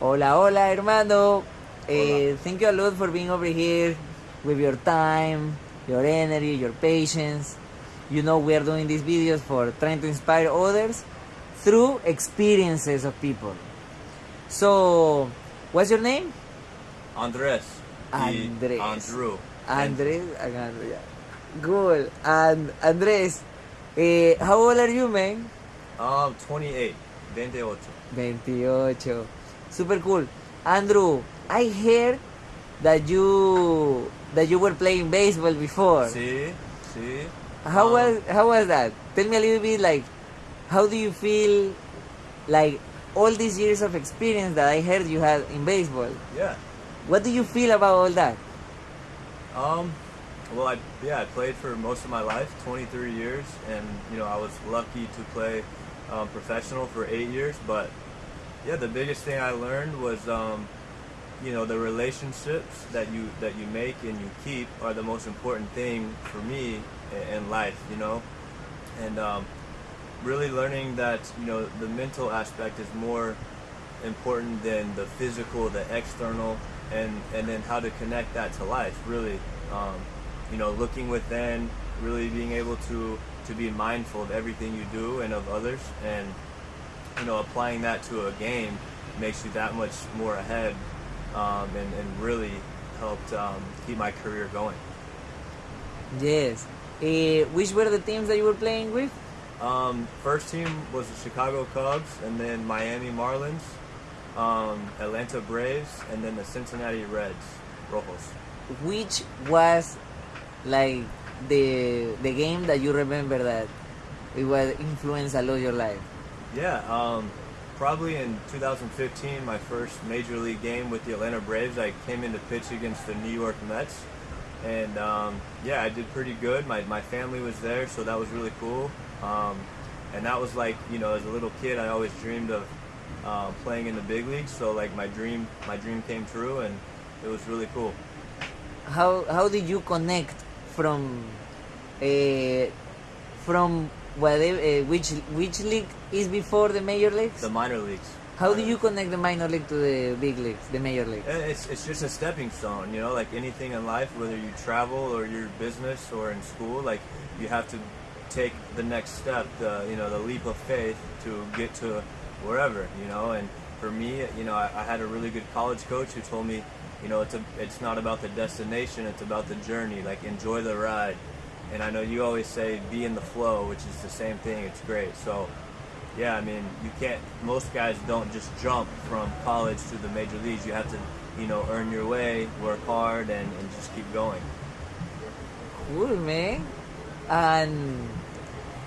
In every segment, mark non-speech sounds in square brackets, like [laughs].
Hola, hola, hermano. Uh, thank you a lot for being over here with your time, your energy, your patience. You know, we are doing these videos for trying to inspire others through experiences of people. So, what's your name? Andres. Andres. Andrew. Andres. Yeah. Good. And Andres, uh, how old are you, man? Um, 28. 28. 28. Super cool. Andrew, I heard that you that you were playing baseball before. Sí, sí. How Um, was how was that? Tell me a little bit like how do you feel like all these years of experience that I heard you had in baseball? Yeah. What do you feel about all that? Um, well, I yeah, I played for most of my life, 23 years, and you know I was lucky to play um, professional for eight years. But yeah, the biggest thing I learned was um, you know the relationships that you that you make and you keep are the most important thing for me in life. You know, and um, really learning that you know the mental aspect is more important than the physical, the external, and and then how to connect that to life. Really, um, you know, looking within, really being able to to be mindful of everything you do and of others, and you know, applying that to a game makes you that much more ahead, um, and and really helped um, keep my career going. Yes. Uh, which were the teams that you were playing with? Um, first team was the Chicago Cubs, and then Miami Marlins, um, Atlanta Braves, and then the Cincinnati Reds, Rojos. Which was like the the game that you remember that it was influenced a lot your life? Yeah, um, probably in 2015, my first major league game with the Atlanta Braves, I came in to pitch against the New York Mets. And um, yeah, I did pretty good. My, my family was there, so that was really cool. Um, and that was like, you know, as a little kid, I always dreamed of uh, playing in the big leagues. So like my dream, my dream came true, and it was really cool. How how did you connect from uh, from whatever uh, which which league is before the major leagues? The minor leagues. How do you connect the minor league to the big leagues, the major league? Eh, It's, it's just a stepping stone, you know, like anything in life, whether you travel or your business or in school, like you have to take the next step, the, you know, the leap of faith to get to wherever, you know, and for me, you know, I, I had a really good college coach who told me, you know, it's, a, it's not about the destination, it's about the journey, like enjoy the ride. And I know you always say be in the flow, which is the same thing, it's great. So, yeah, I mean, you can't. Most guys don't just jump from college to the major leagues. You have to, you know, earn your way, work hard, and, and just keep going. Cool, man. And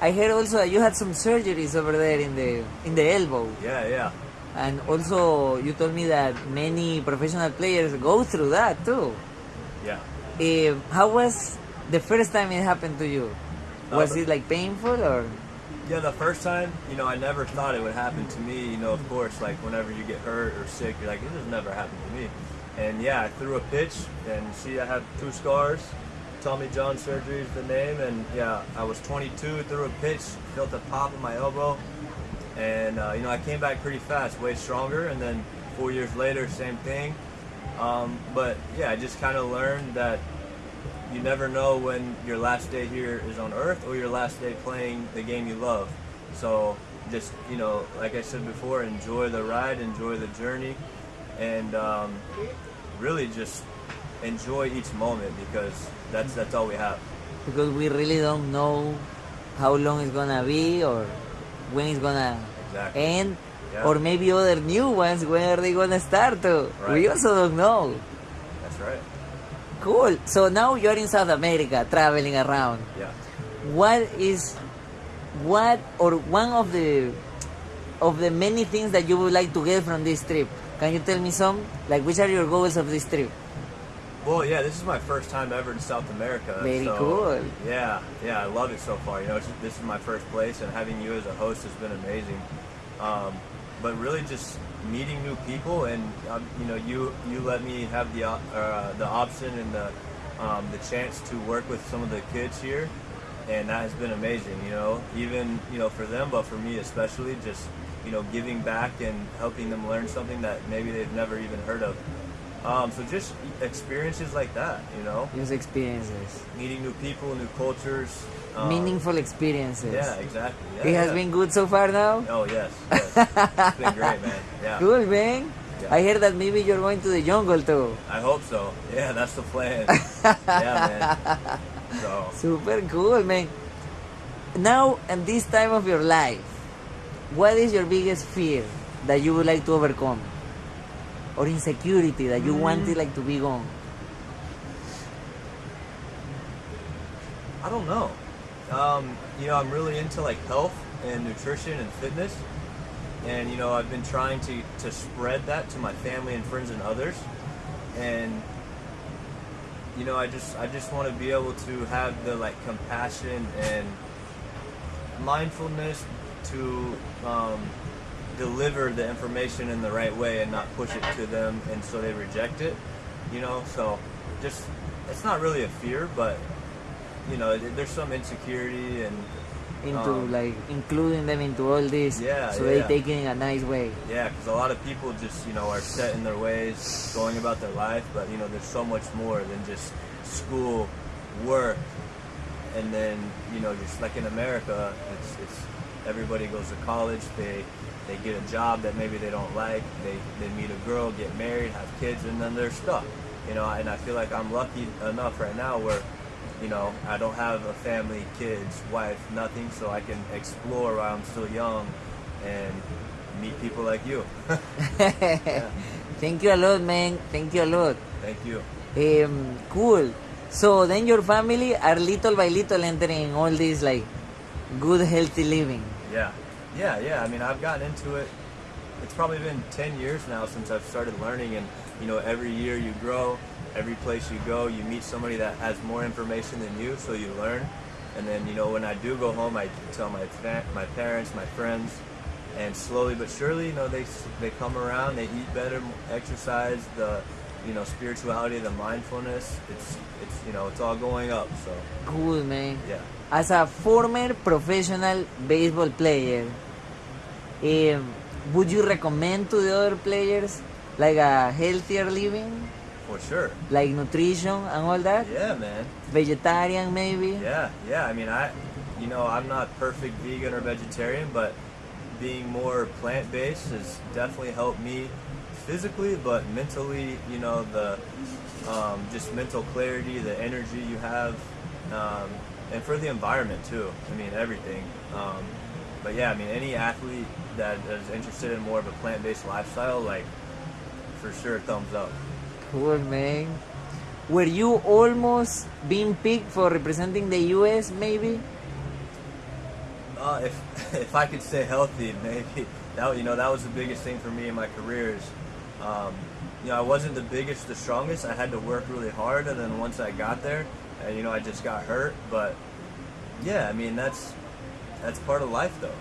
I heard also that you had some surgeries over there in the in the elbow. Yeah, yeah, And also, you told me that many professional players go through that too. yeah. Eh, how was the first time it happened to you? Uh, Was the- it like painful or? Yeah, the first time, you know, I never thought it would happen to me. You know, of course, like whenever you get hurt or sick, you're like, this has never happened to me. And yeah, I threw a pitch, and see, I have two scars. Tommy John surgery is the name, and yeah, I was 22, threw a pitch, felt a pop in my elbow, and uh, you know, I came back pretty fast, way stronger. And then four years later, same thing. Um, but yeah, I just kind of learned that you never know when your last day here is on earth or your last day playing the game you love. So just, you know, like I said before, enjoy the ride, enjoy the journey, and um, really just enjoy each moment because that's that's all we have. Because we really don't know how long it's gonna be or when it's gonna Exactly. end, Yeah. or maybe other new ones. When are they gonna start? To? We also don't know. Cool. So now you're in South America, traveling around. Yeah. What is, what or one of the, of the many things that you would like to get from this trip? Can you tell me some? Like, which are your goals of this trip? Well, yeah, this is my first time ever in South America. Very so, cool. Yeah, yeah, I love it so far. You know, it's, this is my first place, and having you as a host has been amazing. Um, but really, just meeting new people, and um, you know, you you let me have the uh, the option and the um, the chance to work with some of the kids here, and that has been amazing. You know, even you know for them, but for me especially, just you know, giving back and helping them learn something that maybe they've never even heard of. Um, so just experiences like that, you know, Just experiences. meeting new people, new cultures. um, Meaningful experiences. Yeah, exactly. Yeah, it has yeah. been good so far now? Oh yes, yes. it's been great, man. [laughs] Yeah. Cool, man. Yeah. I hear that maybe you're going to the jungle too. I hope so. Yeah, that's the plan. [laughs] yeah, man. So Super cool, man. Now, at this time of your life, what is your biggest fear that you would like to overcome? Or insecurity that you want it like to be gone? I don't know. Um, you know, I'm really into like health and nutrition and fitness, and you know, I've been trying to to spread that to my family and friends and others, and you know, I just I just want to be able to have the like compassion and mindfulness to um, deliver the information in the right way and not push it to them, and so they reject it. You know, so just it's not really a fear, but you know, there's some insecurity and Into Um, like including them into all this Yeah, so yeah, they take it in a nice way. yeah, because a lot of people just you know are set in their ways, going about their life, but you know, there's so much more than just school, work, and then you know, just like in America, it's it's everybody goes to college, they they get a job that maybe they don't like, they they meet a girl, get married, have kids, and then they're stuck. You know, and I feel like I'm lucky enough right now where you know, I don't have a family, kids, wife, nothing, so I can explore while I'm still young and meet people like you. [laughs] [laughs] Thank you a lot, man. Thank you a lot. Thank you. Um, cool. So then your family are little by little entering all this like good healthy living. Yeah. Yeah, yeah. I mean, I've gotten into it. It's probably been 10 years now since I've started learning, and you know, every year you grow, every place you go, you meet somebody that has more information than you, so you learn. And then, you know, when I do go home, I tell my my parents, my friends, and slowly but surely, you know, they they come around, they eat better, exercise, the you know, spirituality, the mindfulness. It's it's you know, it's all going up. So Cool, man. yeah. As a former professional baseball player, um, would you recommend to the other players like a healthier living, For sure. like nutrition and all that? Yeah, man. Vegetarian maybe? Yeah, yeah. I mean, I, you know, I'm not perfect vegan or vegetarian, but being more plant based has definitely helped me physically, but mentally, you know, the um, just mental clarity, the energy you have, um, and for the environment too. I mean, everything. Um, but yeah, I mean, any athlete that is interested in more of a plant based lifestyle, like, for sure, thumbs up. Cool, man. Were you almost being picked for representing the US maybe? Uh, if [laughs] if I could stay healthy, [laughs] maybe that you know that was the biggest thing for me in my career is, um, you know, I wasn't the biggest, the strongest. I had to work really hard, and then once I got there, and you know, I just got hurt. But yeah, I mean that's that's part of life, though.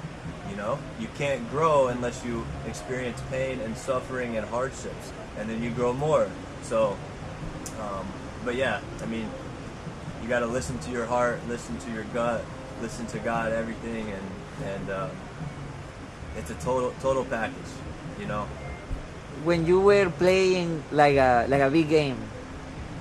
You know, you can't grow unless you experience pain and suffering and hardships, and then you grow more. So, um, but yeah, I mean, you got to listen to your heart, listen to your gut, listen to God, everything, and and um, it's a total total package, you know. When you were playing like a like a big game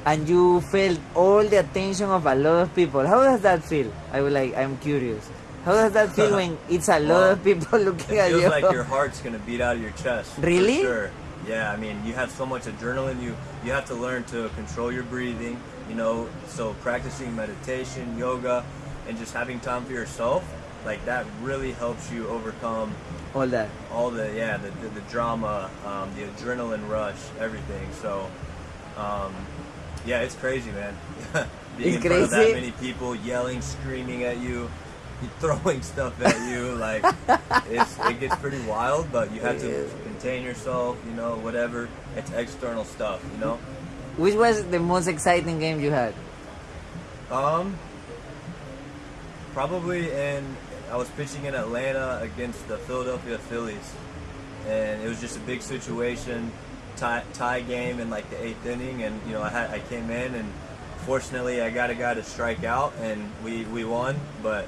and you felt all the attention of a lot of people, how does that feel? I would like I'm curious. How does that feel when [laughs] it's a lot Well, of people [laughs] looking It at feels you? like your [laughs] heart's gonna beat out of your chest. Really? sure. Yeah, I mean, you have so much adrenaline. You you have to learn to control your breathing. You know, so practicing meditation, yoga, and just having time for yourself, like that really helps you overcome all that. all the yeah the the, the drama, um, the adrenaline rush, everything. So, um, yeah, it's crazy, man. [laughs] Being It's in front of that many people, yelling, screaming at you, [laughs] throwing stuff at you, like it's it gets pretty wild. But you have to contain yourself, you know, whatever. It's external stuff, you know. Which was the most exciting game you had? Um, probably in I was pitching in Atlanta against the Philadelphia Phillies, and it was just a big situation, tie, tie game in like the eighth inning, and you know I had I came in and fortunately I got a guy to strike out, and we we won. But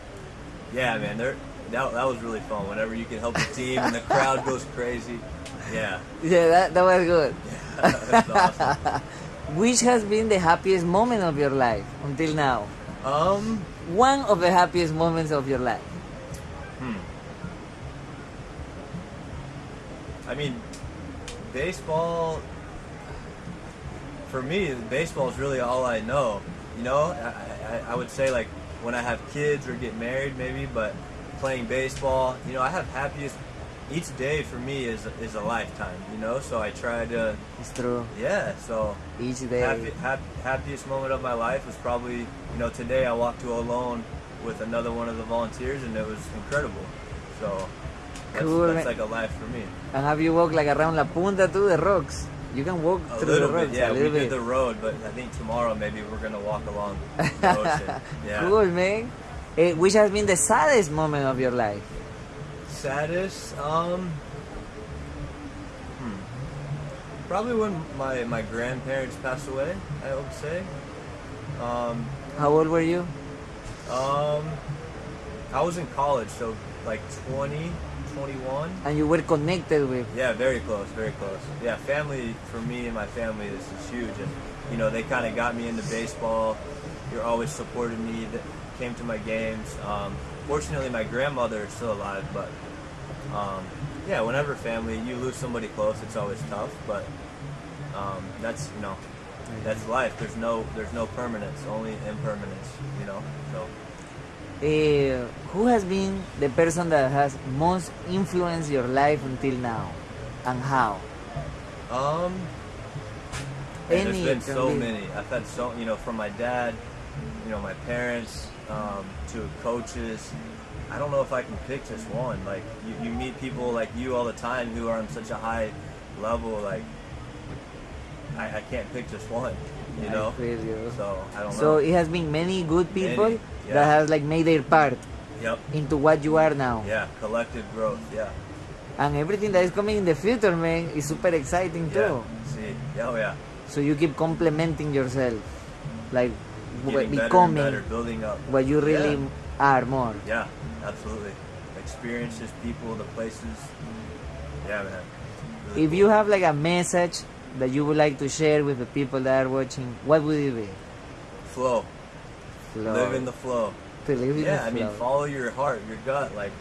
yeah, man, there that, that was really fun. Whenever you can help the team and the crowd [laughs] goes crazy. Yeah. Yeah, that, that was good. [laughs] That's awesome. [laughs] Which has been the happiest moment of your life until now? Um, One of the happiest moments of your life. I mean, baseball, for me, baseball is really all I know. You know, I, I, I would say like when I have kids or get married maybe, but playing baseball, you know, I have happiest, each day for me is, is a lifetime, you know, so I try to, It's true. yeah, so Each day. happy, hap, happiest moment of my life was probably, you know, today I walked to alone with another one of the volunteers and it was incredible. So that's, Cool, that's like a life for me. And have you walked like around La Punta too, the rocks? You can walk A through the bit, rocks yeah. We little did the road, but I think tomorrow maybe we're gonna walk along [laughs] the ocean. Yeah. Cool, man. Eh, which has been the saddest moment of your life? Saddest, um, hmm. probably when my my grandparents passed away. I would say. Um, How old were you? um, I was in college, so like 20, 21. And you were connected with. Yeah, very close, very close. Yeah, family for me and my family this is huge, and you know they kind of got me into baseball. You're always supported me. That came to my games. Um, fortunately, my grandmother is still alive, but um, yeah, whenever family you lose somebody close, it's always tough. But um, that's you know that's life. There's no there's no permanence, only impermanence. You know, so. Eh, who has been the person that has most influenced your life until now? And how? Um, there's been so be. many. I've had so you know from my dad, you know my parents, um, to coaches. I don't know if I can pick just one. Like you, you meet people like you all the time who are on such a high level. Like I, I can't pick just one. You I know. feel you. So I don't So know. it has been many good people Many, yeah. that has like made their part Yep. into what you are now. Yeah. Collective growth. Yeah. And everything that is coming in the future, man, is super exciting Yeah. too. See. Yeah, Oh yeah. So you keep complementing yourself, like w- Getting better becoming better, building up. what you really Yeah. are more. Yeah, absolutely. Experiences, people, the places. Yeah, man. Really If cool. you have like a message that you would like to share with the people that are watching, what would it be? flow, Flow. live in the flow. To live in Yeah, I mean, follow your heart, your gut. Like,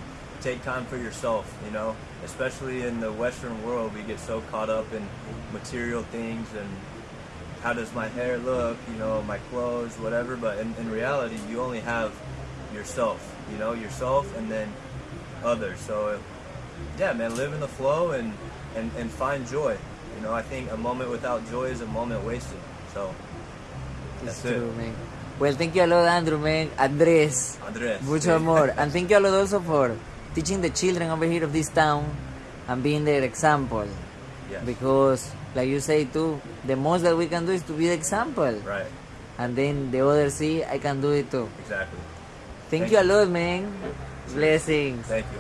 take time for yourself. You know, especially in the Western world, we get so caught up in material things and how does my hair look? You know, my clothes, whatever. But in, in reality, you only have yourself. You know, yourself and then others. So, yeah, man, live in the flow and and and find joy. You know, I think a moment without joy is a moment wasted. So, It's that's it. true, man. Well, thank you a lot, Andrew, man. Andres. Andres. Mucho amor. [laughs] and thank you a lot also for teaching the children over here of this town and being their example. Yes. Because, like you say too, the most that we can do is to be the example. Right. And then the others see, I can do it too. Exactly. Thank, Thank you a lot, man. Blessings. Thank you.